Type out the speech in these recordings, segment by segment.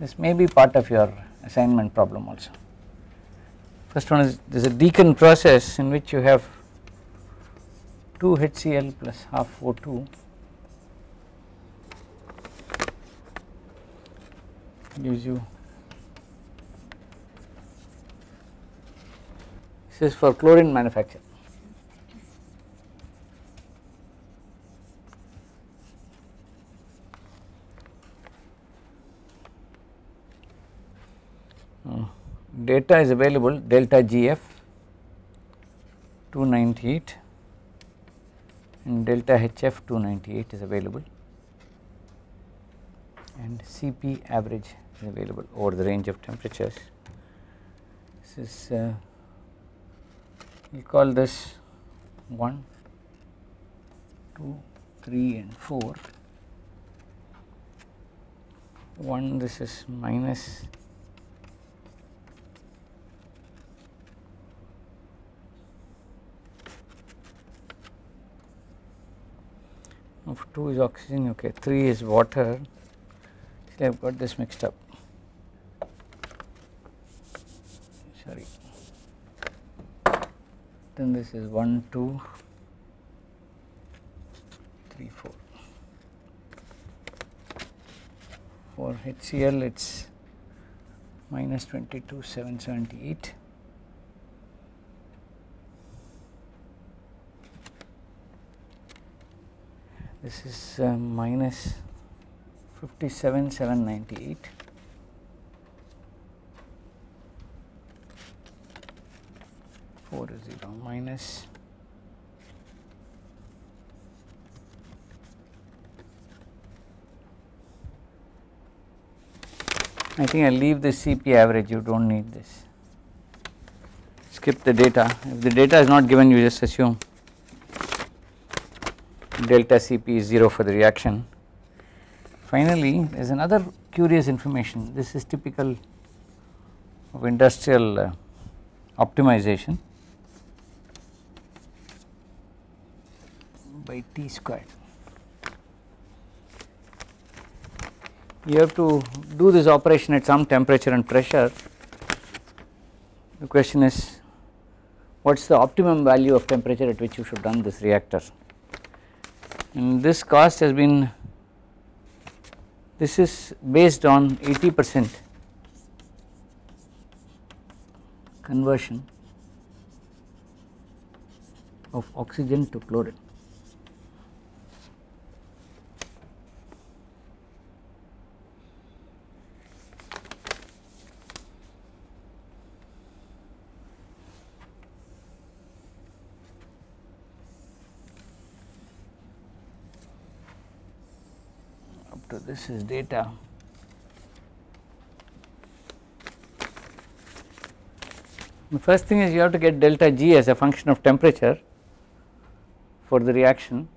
this may be part of your assignment problem also. First one is there is a Deacon process in which you have 2 HCl plus half O2 gives you this is for chlorine manufacture. Data is available delta GF 298 and delta HF 298 is available and Cp average is available over the range of temperatures. This is uh, we call this 1, 2, 3 and 4. 1 this is minus of 2 is oxygen okay 3 is water. See I have got this mixed up. Sorry. Then this is 1 2 3 4 for HCl it is minus 22 778 this is uh, minus 57 798 4 is 0 minus I think I leave the CP average you do not need this. Skip the data. If the data is not given you just assume delta Cp is 0 for the reaction. Finally, there is another curious information this is typical of industrial uh, optimization by T squared. You have to do this operation at some temperature and pressure the question is what is the optimum value of temperature at which you should run this reactor and this cost has been this is based on 80 percent conversion of oxygen to chlorine. Up to this is data. The first thing is you have to get delta G as a function of temperature for the reaction.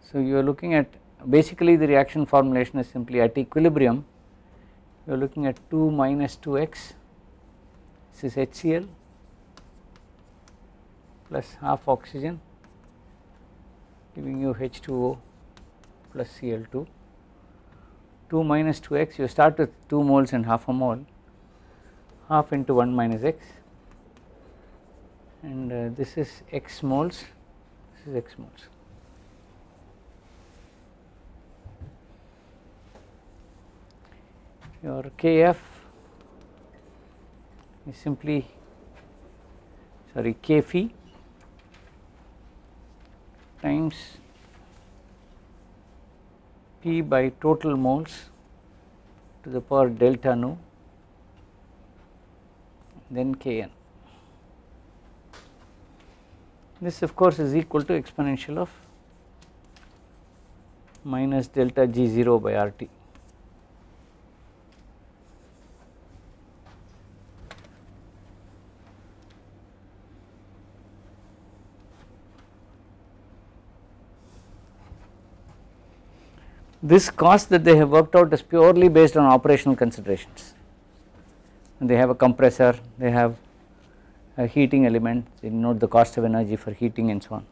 So you are looking at basically the reaction formulation is simply at equilibrium. You are looking at 2 minus 2x this is HCl plus half oxygen giving you H2O plus Cl2 2 minus 2x you start with 2 moles and half a mole. Half into 1 minus x. And uh, this is x moles. This is x moles. Your Kf is simply sorry K phi times P by total moles to the power delta nu then Kn. This of course is equal to exponential of minus delta G0 by RT. This cost that they have worked out is purely based on operational considerations and they have a compressor, they have a heating element, they note the cost of energy for heating and so on.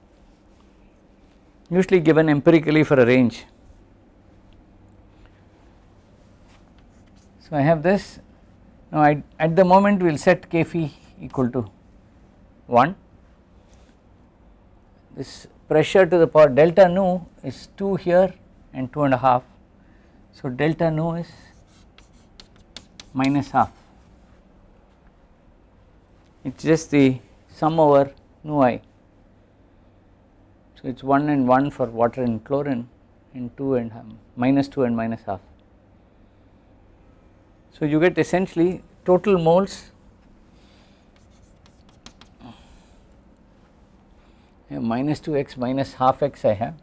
Usually given empirically for a range. So I have this now I, at the moment we will set k phi equal to 1 this pressure to the power delta nu is 2 here and 2 and a half. So delta nu is minus half. It is just the sum over nu i. So it is 1 and 1 for water and chlorine and 2 and um, minus 2 and minus half. So you get essentially total moles. Minus 2x minus half x I have.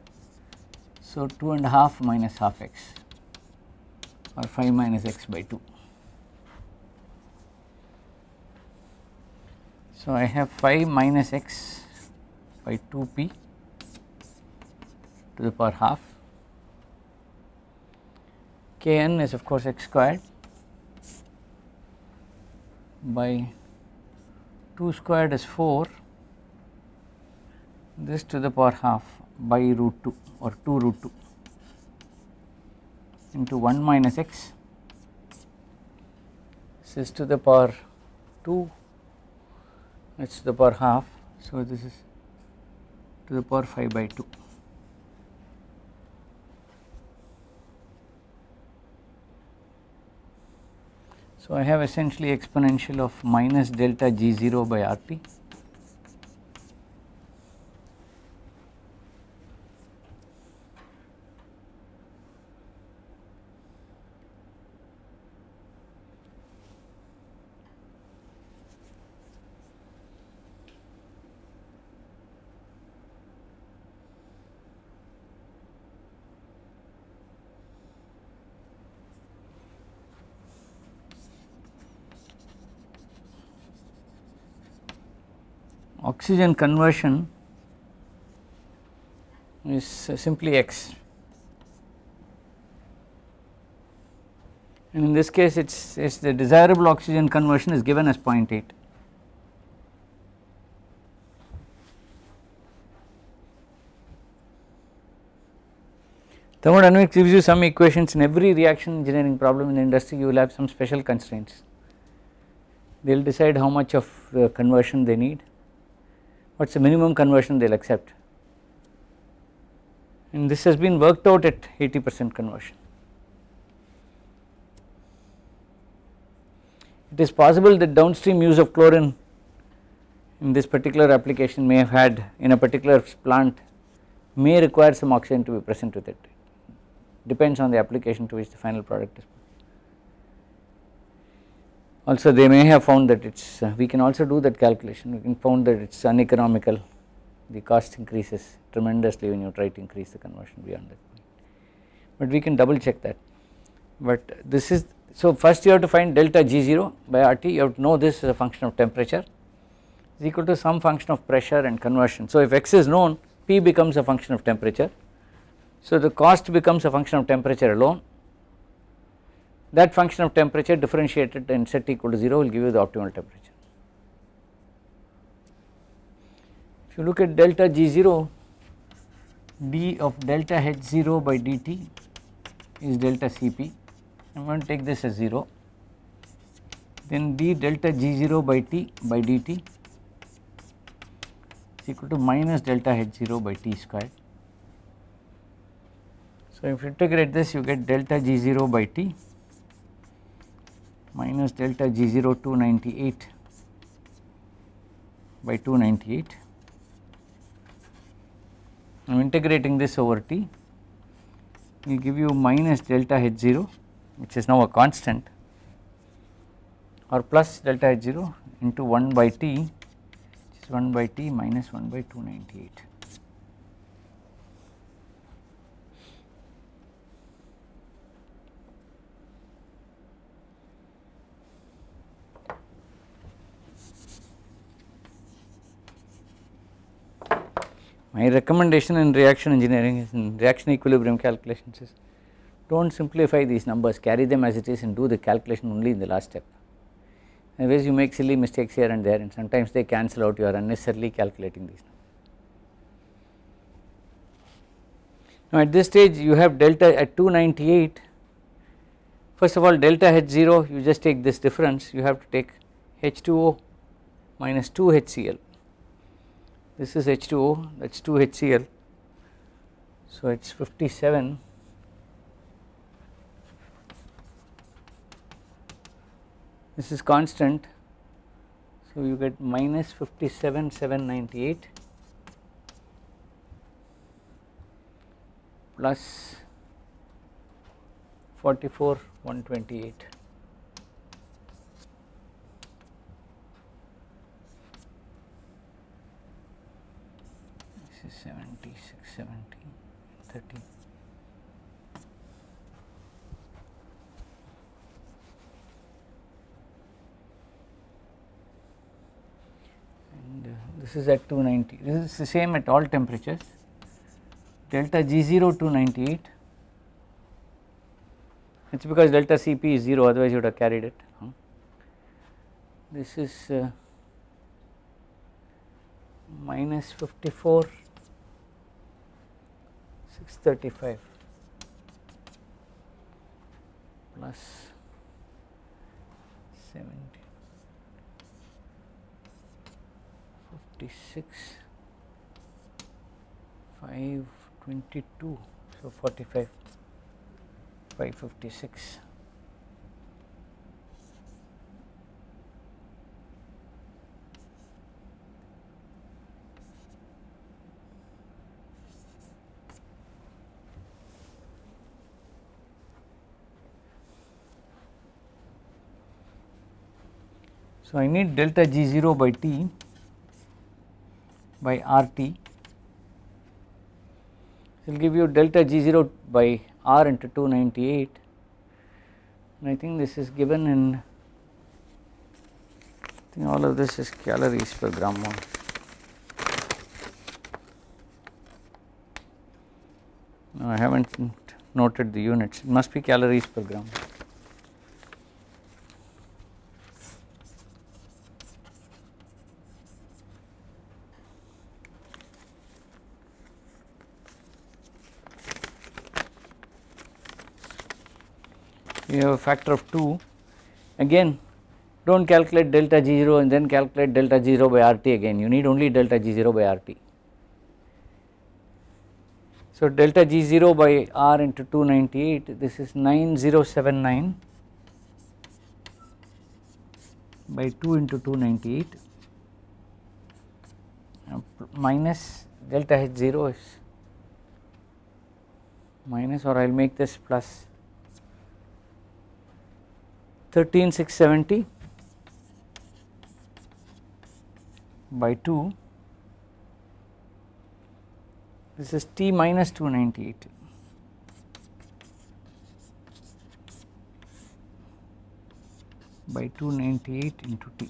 So 2 and a half minus half x or 5 minus x by 2. So I have 5 minus x by 2p to the power half. Kn is of course x squared by 2 squared is 4 this to the power half by root 2 or 2 root 2 into 1 minus x this is to the power 2 it is to the power half. So this is to the power 5 by 2 So, I have essentially exponential of minus delta g 0 by r t oxygen conversion is simply x and in this case it is the desirable oxygen conversion is given as 0.8. Thermodynamics gives you some equations in every reaction engineering problem in the industry you will have some special constraints. They will decide how much of uh, conversion they need what is the minimum conversion they will accept? And this has been worked out at 80 percent conversion. It is possible that downstream use of chlorine in this particular application may have had in a particular plant may require some oxygen to be present with it. Depends on the application to which the final product is also they may have found that it is uh, we can also do that calculation. We can found that it is uneconomical. The cost increases tremendously when you try to increase the conversion beyond that point. But we can double check that. But this is so first you have to find delta G0 by RT you have to know this is a function of temperature. Is equal to some function of pressure and conversion. So if x is known P becomes a function of temperature. So the cost becomes a function of temperature alone that function of temperature differentiated and set equal to 0 will give you the optimal temperature. If you look at delta G0 d of delta H0 by dt is delta Cp I am going to take this as 0 then d delta G0 by T by dt is equal to minus delta H0 by T squared. So if you integrate this you get delta G0 by T minus delta G0 298 by 298. I am integrating this over T will give you minus delta H0 which is now a constant or plus delta H0 into 1 by T which is 1 by T minus 1 by 298. My recommendation in reaction engineering is in reaction equilibrium calculations is do not simplify these numbers carry them as it is and do the calculation only in the last step. Otherwise you make silly mistakes here and there and sometimes they cancel out you are unnecessarily calculating these. Now at this stage you have delta at 298 first of all delta H0 you just take this difference you have to take H2O minus 2 HCl this is H2O that is 2 HCl so it is 57 this is constant. So you get minus 57 798 plus 44 128 this is 76 70 30 and uh, this is at 290 this is the same at all temperatures. Delta G0 298 it is because delta Cp is 0 otherwise you would have carried it this is uh, minus 54 635 plus 70 56 522 so 45 556 So, I need delta G 0 by T by R T it will give you delta G 0 by R into 298 and I think this is given in I think all of this is calories per gram mole. No, I have not noted the units it must be calories per gram. You have a factor of 2 again do not calculate delta G0 and then calculate delta G0 by RT again. You need only delta G0 by RT. So delta G0 by R into 298 this is 9079 by 2 into 298 uh, minus delta H0 is minus or I will make this plus 13670 by 2 this is T minus 298 by 298 into T.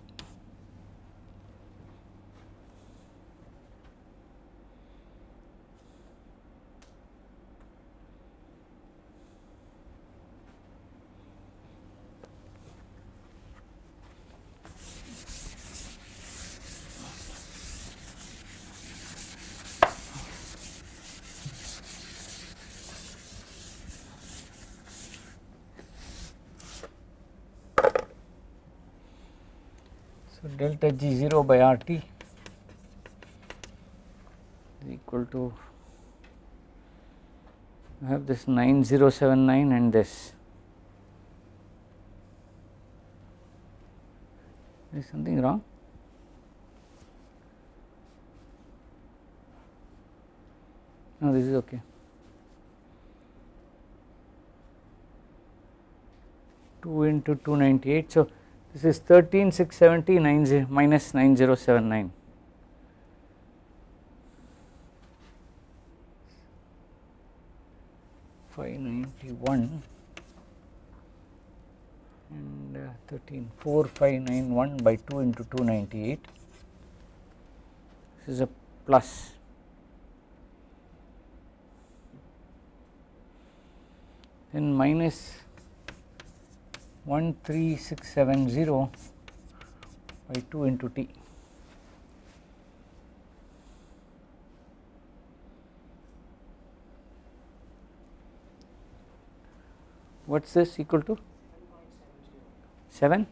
So delta G 0 by R T is equal to I have this 9079 and this. Is something wrong? No this is okay. Two into 298 so this is 13670 90 minus 9079 591 and uh, 13 4591 by 2 into 298 this is a plus. Then minus 13670 by 2 into t. What is this equal to? 7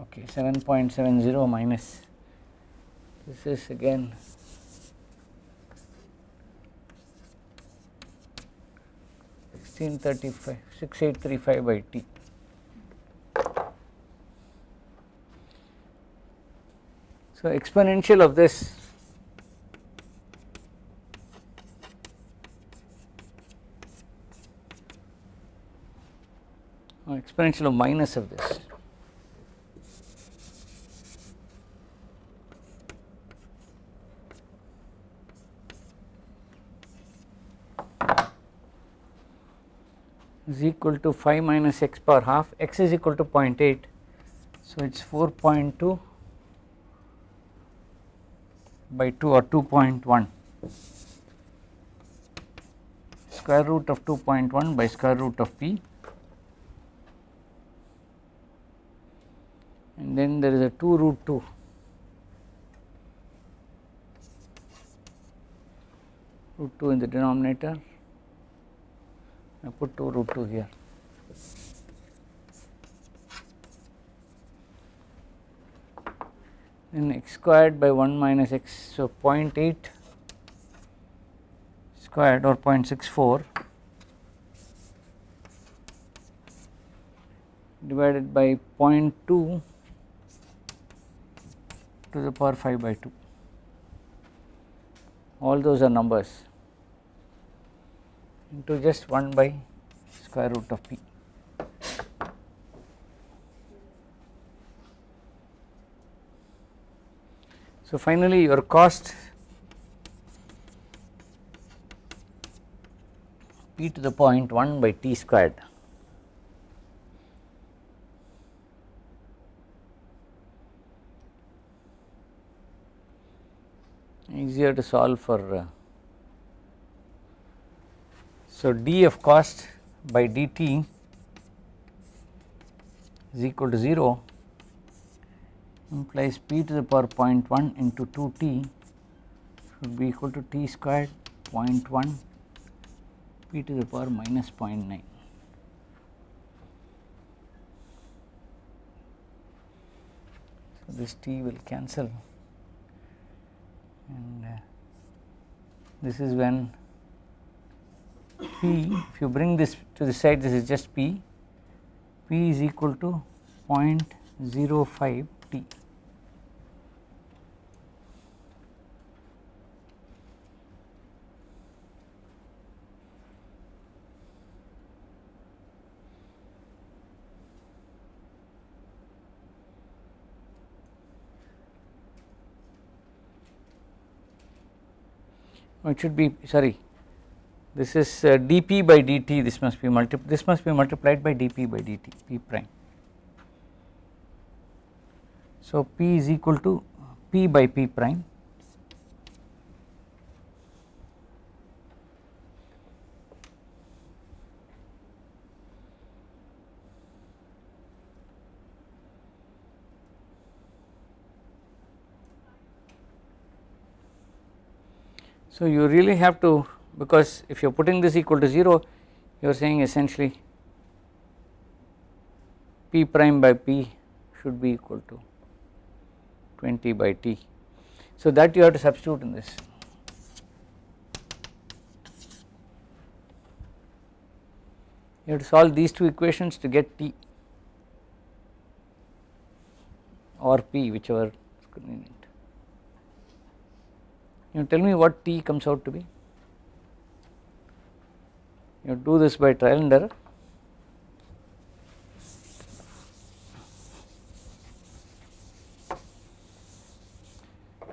okay 7.70 minus this is again sixteen thirty five six eight three five by T. So exponential of this or exponential of minus of this is equal to 5 minus x power half x is equal to 0.8 so it is 4.2 by 2 or 2.1 square root of 2.1 by square root of p. And then there is a 2 root 2 root 2 in the denominator I put 2 root 2 here. Then x squared by 1 minus x, so 0.8 squared or 0.64 divided by 0.2 to the power 5 by 2 all those are numbers into just 1 by square root of p. So, finally, your cost p to the point 1 by t squared easier to solve for uh, so, d of cost by dt is equal to 0 implies p to the power 0.1 into 2 t should be equal to t squared 0.1 p to the power minus 0.9. So, this t will cancel and uh, this is when P if you bring this to the side this is just P, P is equal to 0.05 T. Oh, it should be sorry this is uh, dp by dt this must be multi this must be multiplied by dp by dt p prime. So, p is equal to p by p prime So, you really have to because if you are putting this equal to 0 you are saying essentially p prime by p should be equal to 20 by t. So, that you have to substitute in this. You have to solve these two equations to get t or p whichever is convenient. You tell me what t comes out to be you do this by trial and error.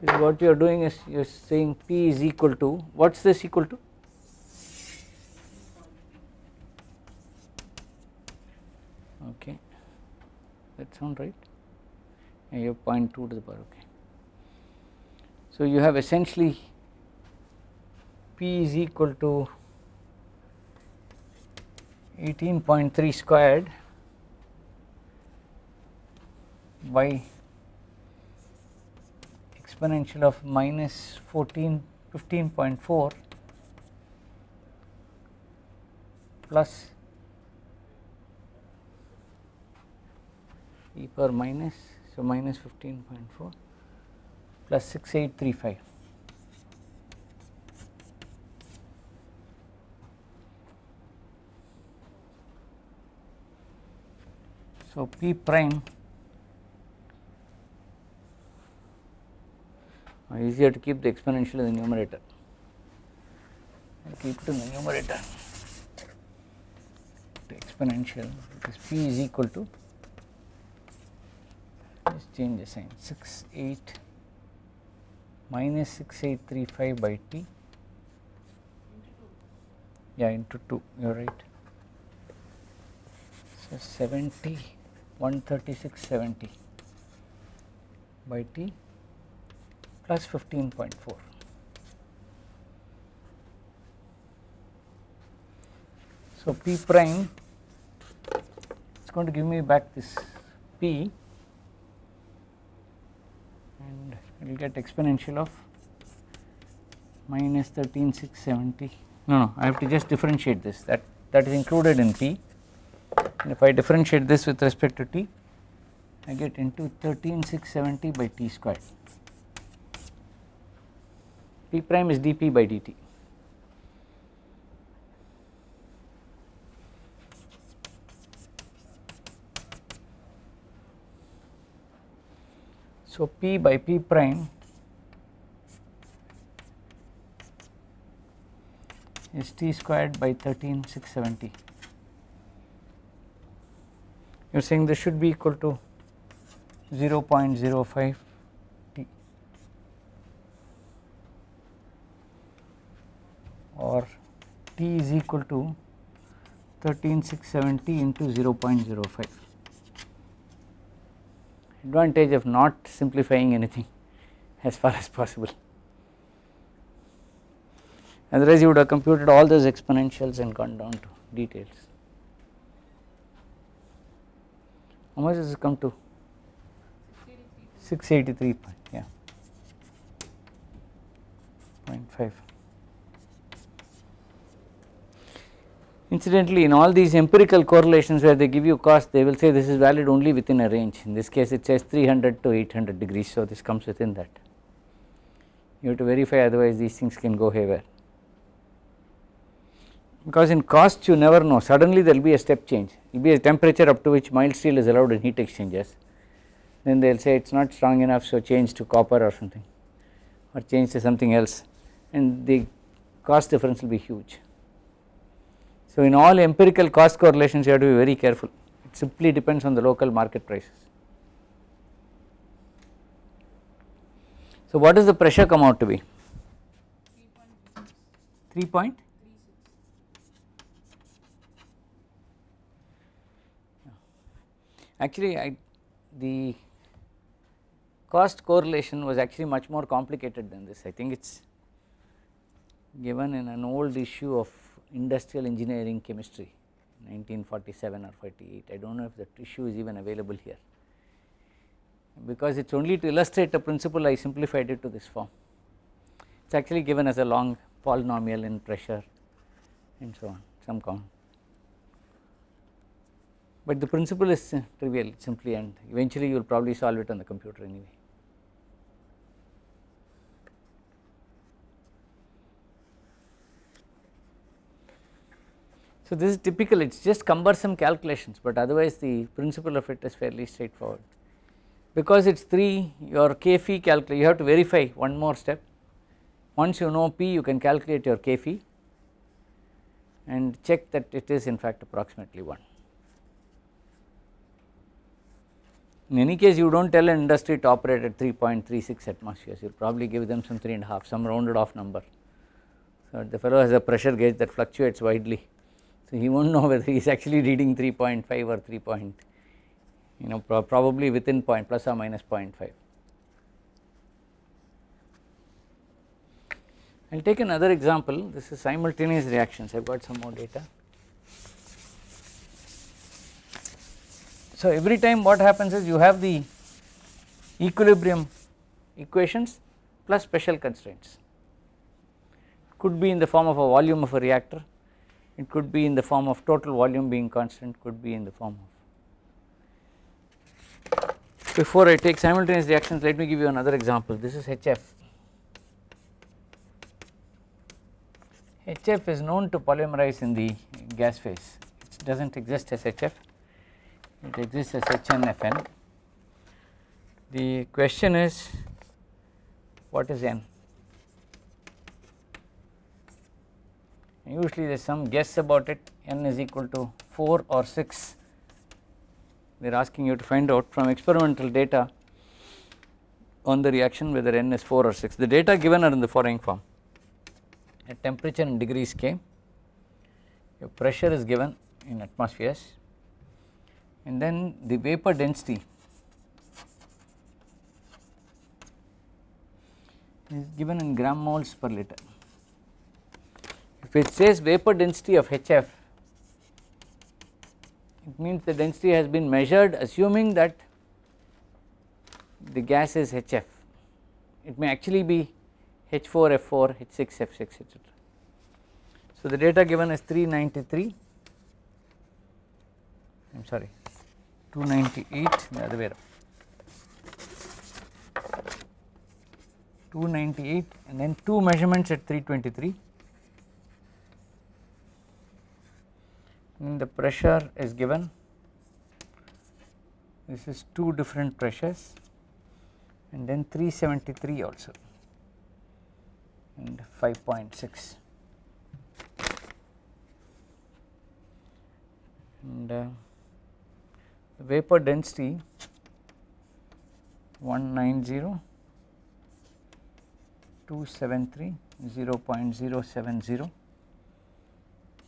What you are doing is you are saying p is equal to what is this equal to? Okay. That sound right? And you have 0.2 to the power okay. So you have essentially p is equal to 18.3 squared by exponential of minus 14 15.4 plus e power minus so minus 15.4 plus 6835 so p prime easier to keep the exponential in the numerator. Keep it in the numerator. The exponential because p is equal to let's change the sign. 6 8 minus 6835 by t. Yeah into 2 you are right. So 70 13670 by t plus 15.4 so p prime is going to give me back this p and it will get exponential of minus 13670 no no I have to just differentiate this. That that is included in p and if I differentiate this with respect to t I get into 13670 by t squared. P prime is dp by dt. So p by p prime is t squared by 13670 you are saying this should be equal to 0.05 t. Or t is equal to 13670 into 0.05 advantage of not simplifying anything as far as possible. Otherwise you would have computed all those exponentials and gone down to details. How much does it come to? 683 point, yeah, 0.5. Incidentally, in all these empirical correlations where they give you cost, they will say this is valid only within a range. In this case, it says 300 to 800 degrees, so this comes within that. You have to verify, otherwise, these things can go haywire. Because in cost, you never know, suddenly there will be a step change, it will be a temperature up to which mild steel is allowed in heat exchangers. Then they will say it is not strong enough, so change to copper or something, or change to something else, and the cost difference will be huge. So, in all empirical cost correlations you have to be very careful it simply depends on the local market prices. So, what does the pressure come out to be? 3 point actually I the cost correlation was actually much more complicated than this. I think it is given in an old issue of industrial engineering chemistry 1947 or 48 I do not know if that issue is even available here. Because it is only to illustrate a principle I simplified it to this form. It is actually given as a long polynomial in pressure and so on some count but the principle is trivial simply and eventually you will probably solve it on the computer anyway So, this is typical it is just cumbersome calculations, but otherwise the principle of it is fairly straightforward. Because it is 3 your k phi calculate you have to verify one more step once you know p you can calculate your k phi and check that it is in fact approximately 1. In any case you do not tell an industry to operate at 3.36 atmospheres you will probably give them some 3 and a half some rounded off number. So, the fellow has a pressure gauge that fluctuates widely so, he will not know whether he is actually reading 3.5 or 3 point you know pro probably within point plus or minus 0.5. I will take another example this is simultaneous reactions I have got some more data. So, every time what happens is you have the equilibrium equations plus special constraints. Could be in the form of a volume of a reactor it could be in the form of total volume being constant could be in the form of before I take simultaneous reactions let me give you another example. This is HF HF is known to polymerize in the gas phase. It does not exist as HF it exists as HNFN the question is what is N? Usually there is some guess about it. N is equal to 4 or 6 they are asking you to find out from experimental data on the reaction whether n is 4 or 6 the data given are in the following form. At temperature in degrees K your pressure is given in atmospheres and then the vapor density. Is given in gram moles per liter. If it says vapor density of HF it means the density has been measured assuming that the gas is HF it may actually be H4 F4 H6 F6 etc. So the data given is 393 I am sorry 298 the other way around 298 and then 2 measurements at 323 and the pressure is given. This is 2 different pressures. And then 373 also. And 5.6 and uh, vapor density 190 273 0.070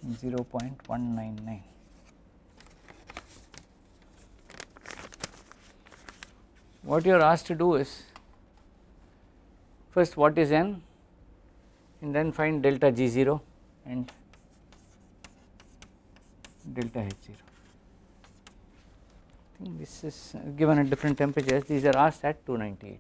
0.199 what you are asked to do is first what is n and then find delta G0 and delta H0 I think this is given at different temperatures. These are asked at 298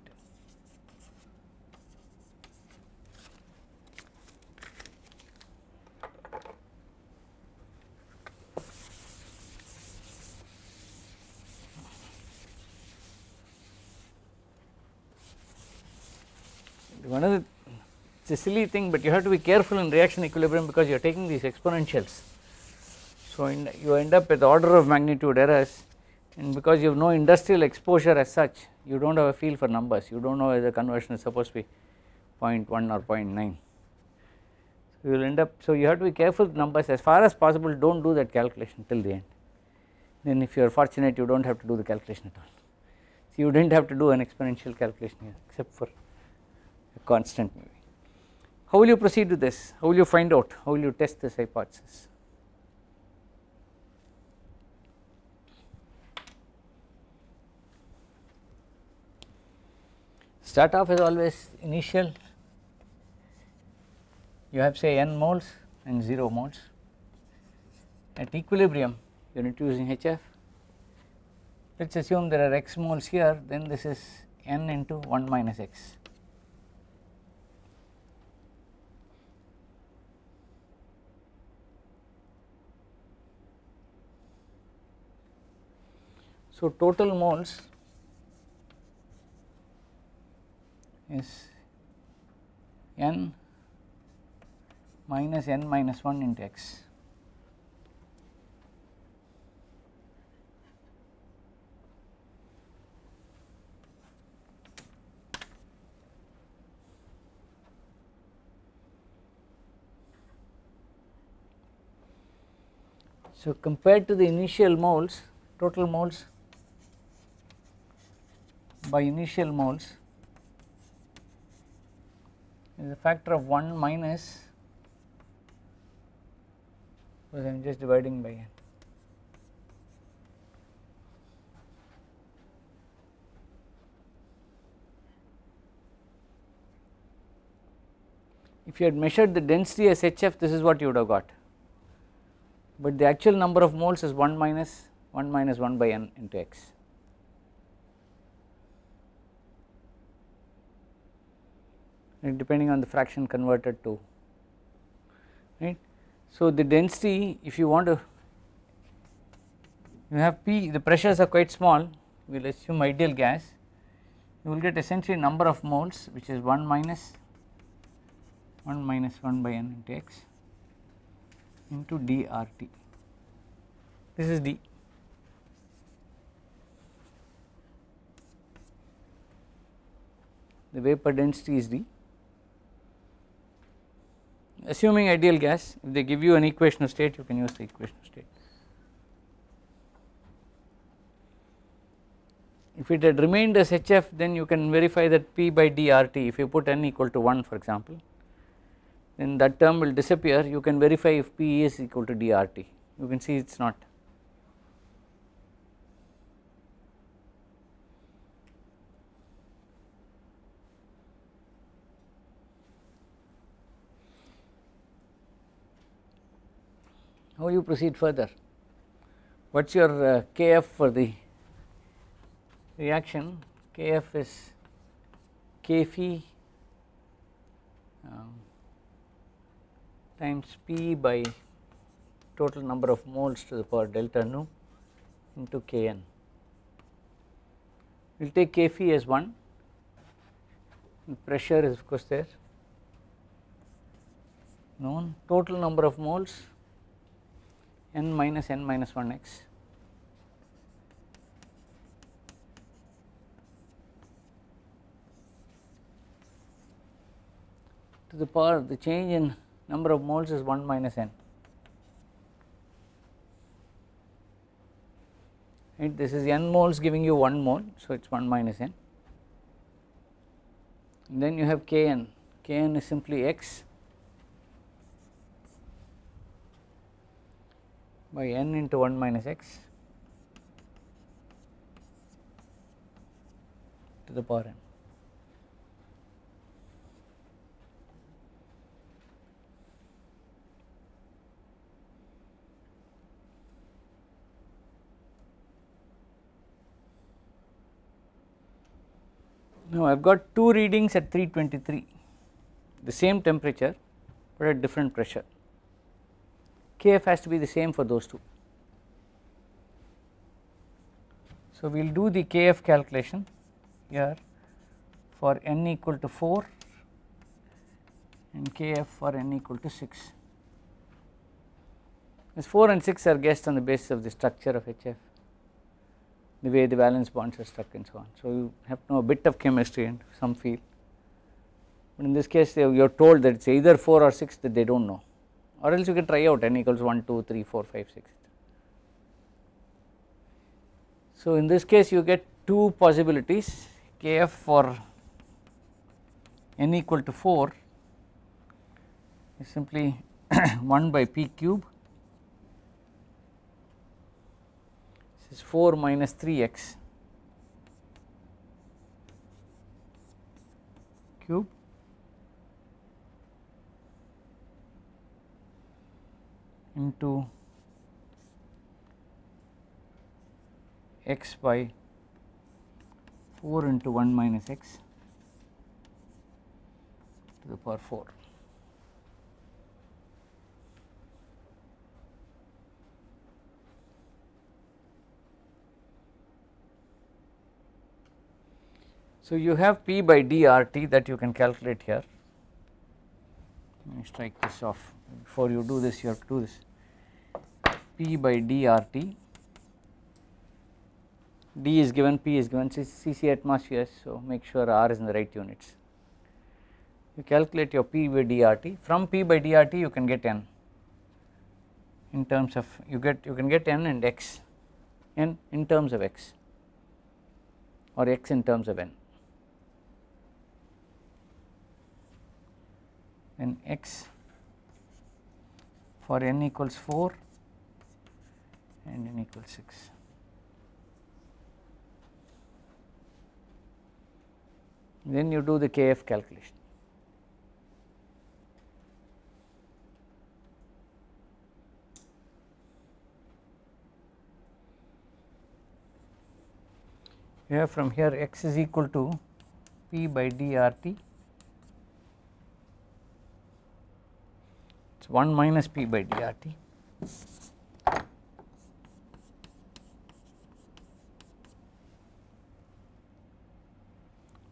one of the it is a silly thing but you have to be careful in reaction equilibrium because you are taking these exponentials. So you end up with order of magnitude errors and because you have no industrial exposure as such you do not have a feel for numbers you do not know whether conversion is supposed to be 0.1 or 0.9. So you will end up so you have to be careful with numbers as far as possible do not do that calculation till the end then if you are fortunate you do not have to do the calculation at all. So you did not have to do an exponential calculation here except for a constant maybe. How will you proceed with this? How will you find out? How will you test this hypothesis? Start off is always initial. You have say n moles and 0 moles. At equilibrium you are using HF let us assume there are x moles here then this is n into 1 minus x. So, total moles is n minus n minus 1 into x. So, compared to the initial moles total moles by initial moles is a factor of 1 minus because I am just dividing by n. If you had measured the density as HF this is what you would have got, but the actual number of moles is 1 minus 1 minus 1 by n into x. depending on the fraction converted to right. So, the density if you want to you have P the pressures are quite small. We will assume ideal gas. You will get essentially number of moles which is 1 minus 1 minus 1 by n into x into dRT. This is d. The vapor density is d assuming ideal gas if they give you an equation of state you can use the equation of state. If it had remained as HF then you can verify that P by dRT if you put n equal to 1 for example then that term will disappear you can verify if P is equal to dRT you can see it is not. How you proceed further? What is your uh, Kf for the reaction? Kf is K phi um, times P by total number of moles to the power delta nu into Kn. We will take K phi as 1 pressure is of course there known total number of moles n minus n minus 1 x. To the power the change in number of moles is 1 minus n. Right? This is n moles giving you 1 mole so it is 1 minus n. And then you have kn. Kn is simply x by n into 1 minus x to the power n. Now I have got two readings at 323 the same temperature but at different pressure Kf has to be the same for those two. So we will do the Kf calculation here for n equal to 4 and Kf for n equal to 6. This 4 and 6 are guessed on the basis of the structure of HF, the way the valence bonds are struck and so on. So you have to know a bit of chemistry and some feel, but in this case you are told that it is either 4 or 6 that they do not know or else you can try out n equals 1, 2, 3, 4, 5, 6. So in this case you get two possibilities. Kf for n equal to 4 is simply 1 by p cube. This is 4 minus 3x cube into x by 4 into 1 minus x to the power 4. So, you have P by dRT that you can calculate here. Let me strike this off. Before you do this you have to do this. P by dRT D is given P is given. Cc atmospheres so make sure R is in the right units. You calculate your P by dRT from P by dRT you can get N. In terms of you get you can get N and X. N in terms of X. Or X in terms of N then X for n equals 4 and n equals 6. Then you do the Kf calculation. You have from here x is equal to p by dRT it is 1 minus P by dRT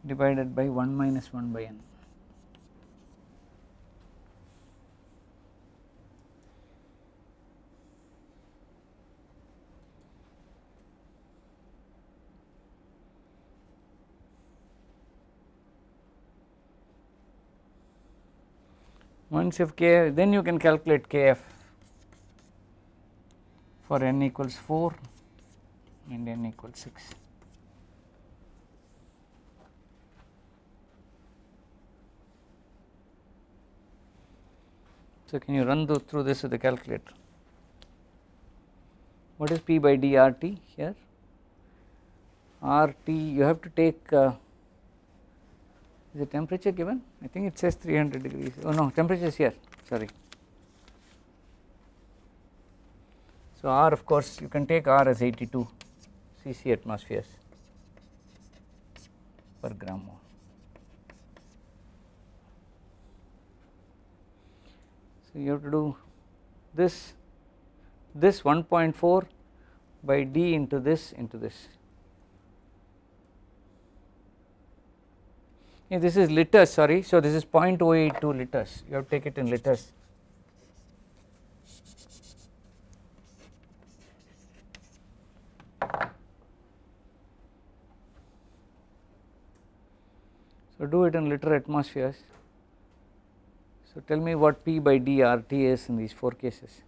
divided by 1 minus 1 by n. Once if k then you can calculate kf for n equals 4 and n equals 6. So, can you run through this with the calculator? What is P by d RT here? RT you have to take uh, is the temperature given? I think it says 300 degrees. Oh no, temperature is here. Sorry. So R of course you can take R as 82 cc atmospheres per gram mole. So you have to do this this 1.4 by d into this into this. This is liters sorry so this is 0.082 liters you have to take it in liters. So do it in liter atmospheres so, tell me what P by d RT is in these 4 cases.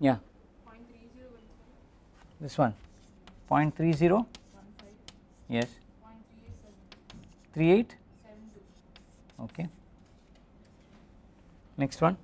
Yeah. This one. 0.30 yes. 38 okay. Next one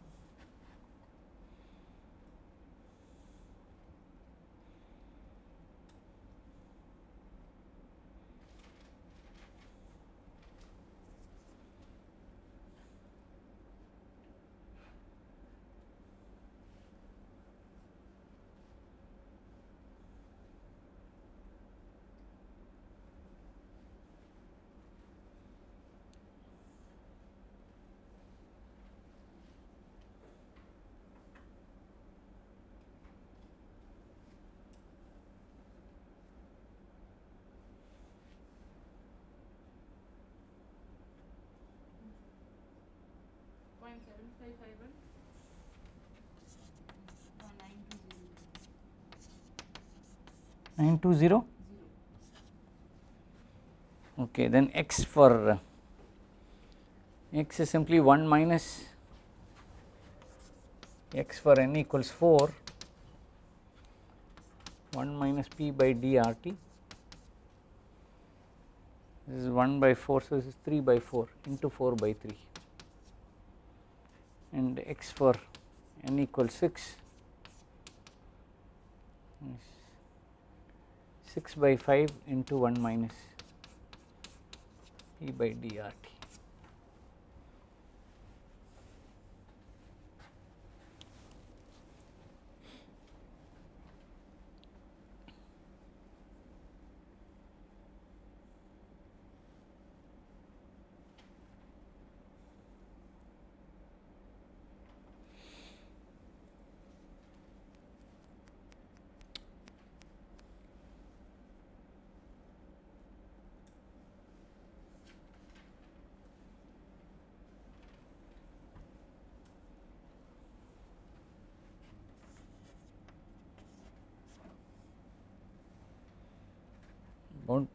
Nine two zero. Okay, then x for x is simply 1 minus x for n equals 4 1 minus p by d r t. This is 1 by 4 so this is 3 by 4 into 4 by 3 and x for n equals 6 6 by 5 into 1 minus p by drt.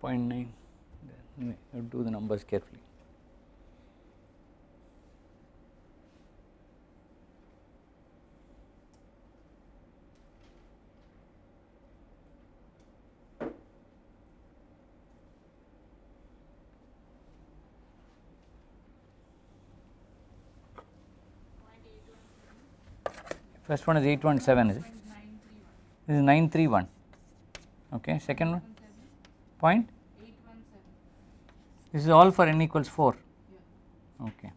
0.9 then you do the numbers carefully. First one is 817 is it? This is 931 okay second one point this is all for n equals 4 okay.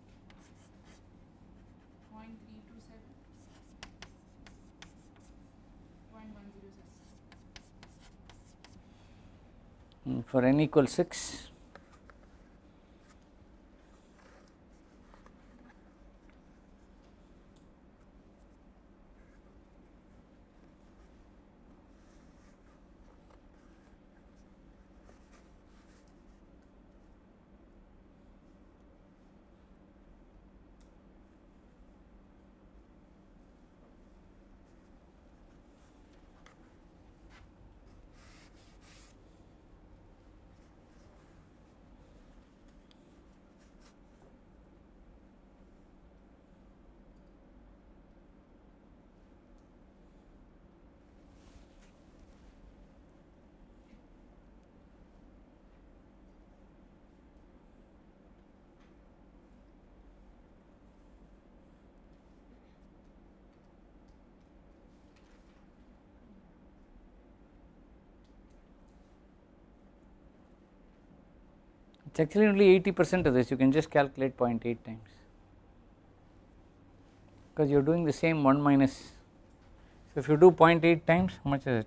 Mm, for n equals 6 it is actually only 80 percent of this you can just calculate 0.8 times. Because you are doing the same 1 minus so if you do 0.8 times how much is it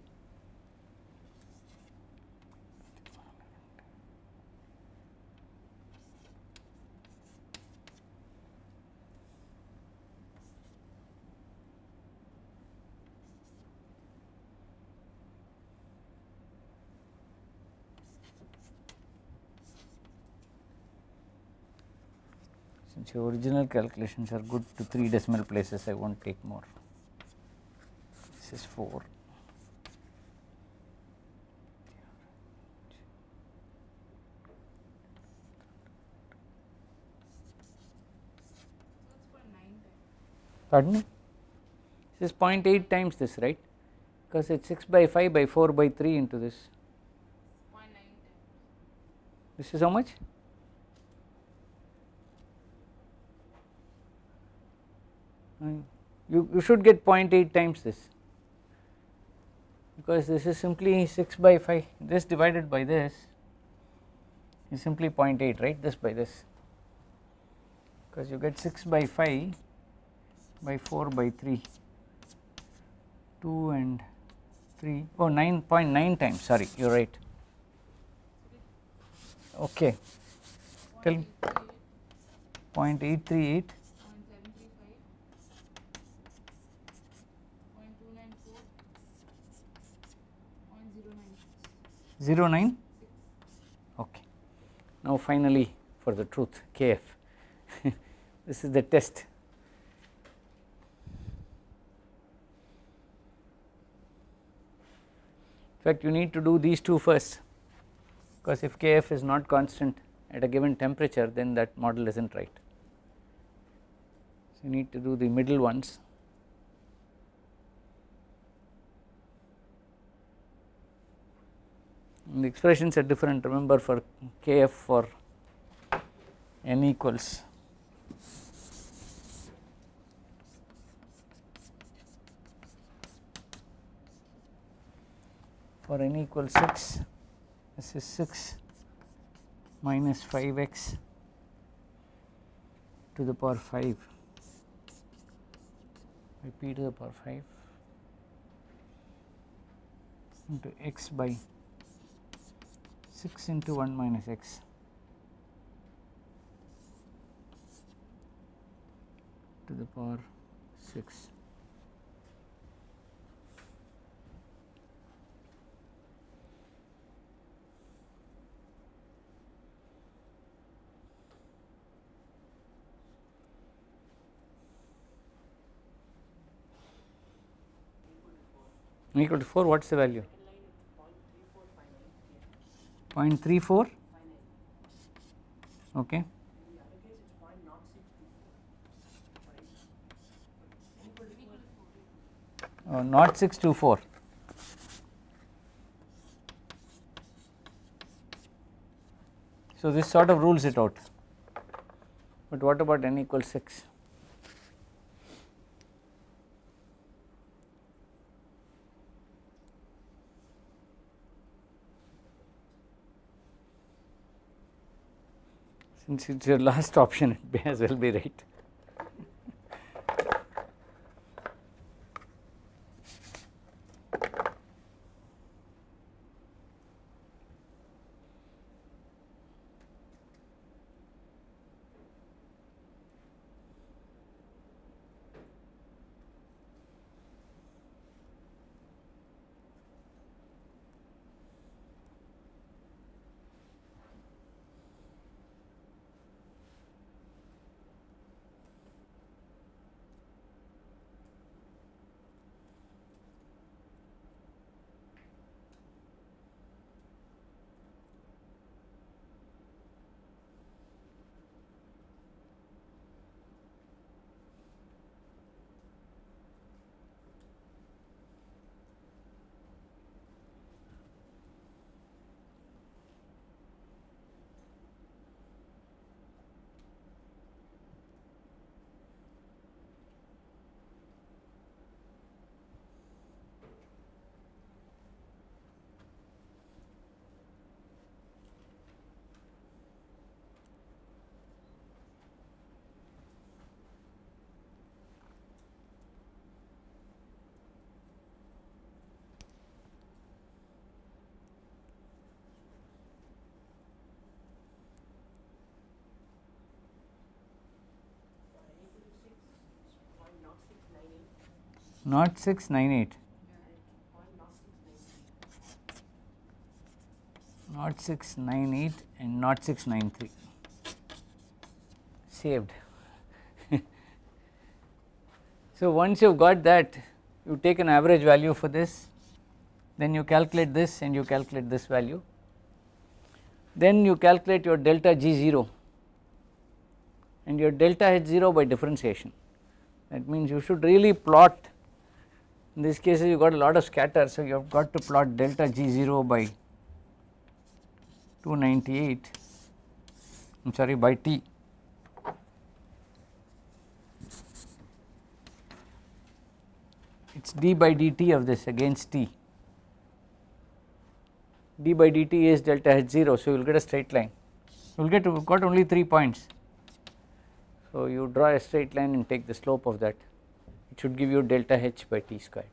since your original calculations are good to 3 decimal places. I will not take more. This is 4 pardon me? This is 0.8 times this right? Because it is 6 by 5 by 4 by 3 into this. This is how much you, you should get 0.8 times this. Because this is simply 6 by 5 this divided by this is simply 0.8 right? This by this. Because you get 6 by 5 by 4 by 3 2 and 3 oh 9.9 times sorry you are right. Okay. Tell 0.838 09 okay. Now finally for the truth kf this is the test. In fact you need to do these two first because if kf is not constant at a given temperature then that model is not right. So you need to do the middle ones the expressions are different. Remember for kf for n equals for n equals 6 this is 6 minus 5x to the power 5 by p to the power 5 into x by 6 into 1 minus x to the power 6. equal to 4 what is the value 0.34 okay. Uh, not 624 so this sort of rules it out. But what about n equals 6 since it is your last option it may as well be right. Not 698. Not 698 and not 693 saved. so, once you have got that you take an average value for this then you calculate this and you calculate this value then you calculate your delta G 0 and your delta H 0 by differentiation that means you should really plot in this case you got a lot of scatter so you have got to plot delta G0 by 298 I am sorry by T. It is d by dt of this against T. D by dt is delta H0 so you will get a straight line. You will get got only 3 points. So you draw a straight line and take the slope of that it should give you delta h by t square.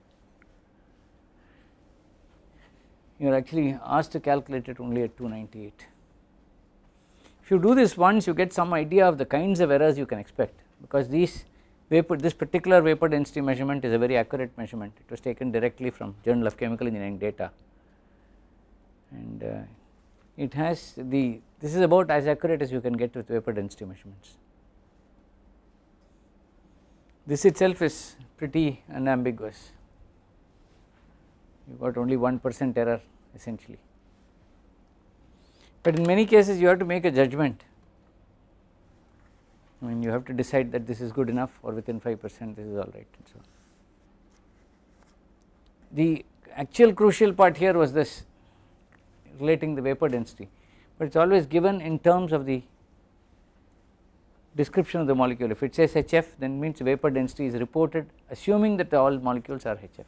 You are actually asked to calculate it only at 298. If you do this once you get some idea of the kinds of errors you can expect because these vapor this particular vapor density measurement is a very accurate measurement it was taken directly from journal of chemical engineering data and uh, it has the this is about as accurate as you can get with vapor density measurements this itself is pretty unambiguous you got only 1 percent error essentially. But in many cases you have to make a judgment I mean you have to decide that this is good enough or within 5 percent this is alright and so on. The actual crucial part here was this relating the vapor density but it is always given in terms of the description of the molecule. If it says HF then means vapor density is reported assuming that all molecules are HF